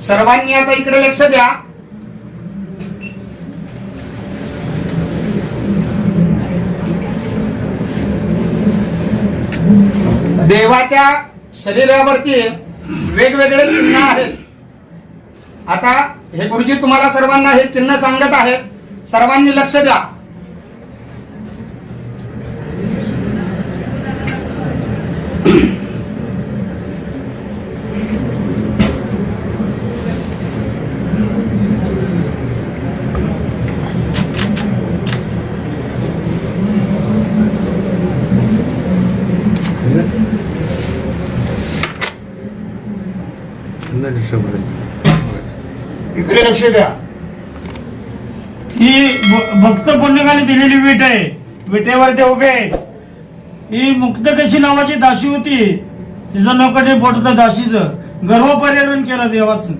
सर्वांनी आता इकडे लक्ष द्या. देवाच्या शरीरावरती वेगवेगळे चिन्ह आहेत. आता हे गुरुजी तुम्हाला सर्वांना हे चिन्ह सांगत आहेत. सर्वांनी लक्ष द्या. इकडे लक्ष द्या. ही भक्त पुण्यकाने दिलेली विट आहे. विटेवर ते उभे आहेत. ही मुक्तकशी नावाची दाशी होती? तिचं नौकटे पोट होतं गर्व पर्यावरण केलं देवाचं.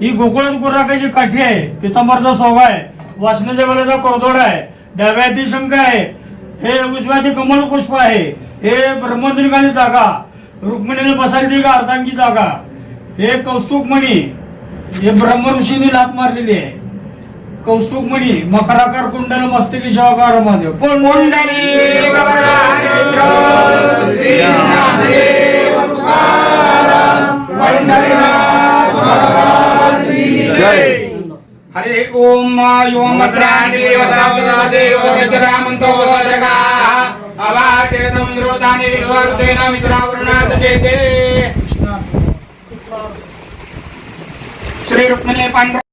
ही गोकुळात गुराकाची काठी आहे. पितांबरचा सोभा आहे. वासनाच्या वेळेचा कोरदोड आहे. डाव्या शंख आहे. हे उजव्या कमल पुष्प आहे. हे ब्रह्मदुर्गाने जागा. रुक्मिणीने बसायची का? अर्धांगी जागा. हे कौस्तुक मणी हे ब्रह्मऋषीने लात मारलेली आहे. कौस्तुभ मणी मकराकार कुंडल मस्तकी शिवाकार महादेव. पण हरे ओम ओम वस्त्राणि देवो रजरामन्तो Sri Rukmini Pandra